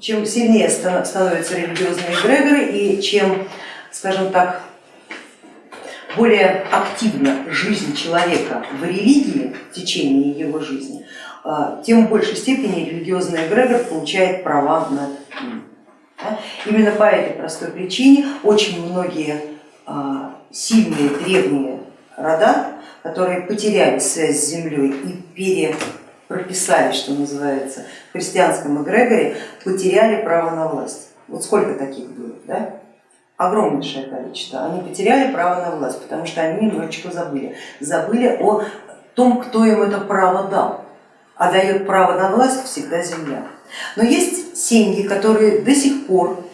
чем сильнее становятся религиозные эгрегоры и чем, скажем так, более активна жизнь человека в религии в течение его жизни, а, тем в большей степени религиозный эгрегор получает права над ним. Именно по этой простой причине очень многие а, сильные древние рода, которые потеряли связь с землей и перепрописали, что называется, в христианском эгрегоре, потеряли право на власть. Вот сколько таких было, да? огромнейшее количество, они потеряли право на власть, потому что они немножечко забыли, забыли о том, кто им это право дал, а дает право на власть всегда земля. Но есть семьи, которые до сих пор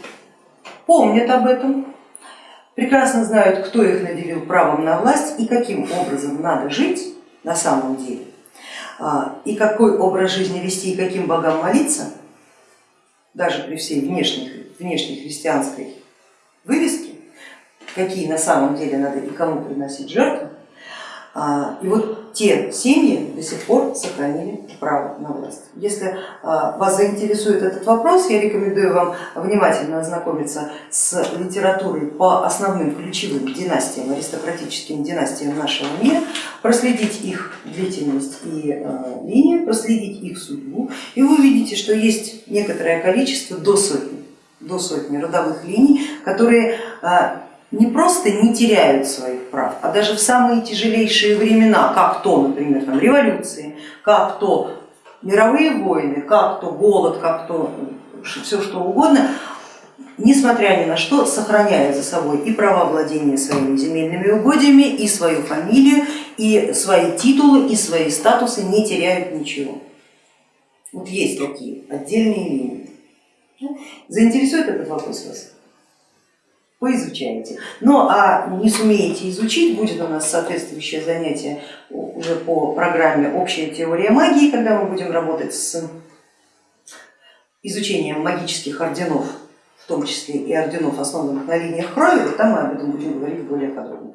помнят об этом, прекрасно знают, кто их наделил правом на власть и каким образом надо жить на самом деле, и какой образ жизни вести и каким богам молиться, даже при всей внешней, внешней христианской вывески, какие на самом деле надо и кому приносить жертвы. А, и вот те семьи до сих пор сохранили право на власть. Если а, вас заинтересует этот вопрос, я рекомендую вам внимательно ознакомиться с литературой по основным ключевым династиям, аристократическим династиям нашего мира, проследить их длительность и а, линию, проследить их судьбу, и вы увидите, что есть некоторое количество до сотни до сотни родовых линий, которые а, не просто не теряют своих прав, а даже в самые тяжелейшие времена, как то, например, там, революции, как то мировые войны, как то голод, как то все что угодно, несмотря ни на что, сохраняя за собой и право владения своими земельными угодьями, и свою фамилию, и свои титулы, и свои статусы, не теряют ничего. Вот есть такие отдельные линии. Заинтересует этот вопрос вас? Поизучайте. Ну а не сумеете изучить, будет у нас соответствующее занятие уже по программе «Общая теория магии», когда мы будем работать с изучением магических орденов, в том числе и орденов, основанных на линиях крови, там мы об этом будем говорить более подробно.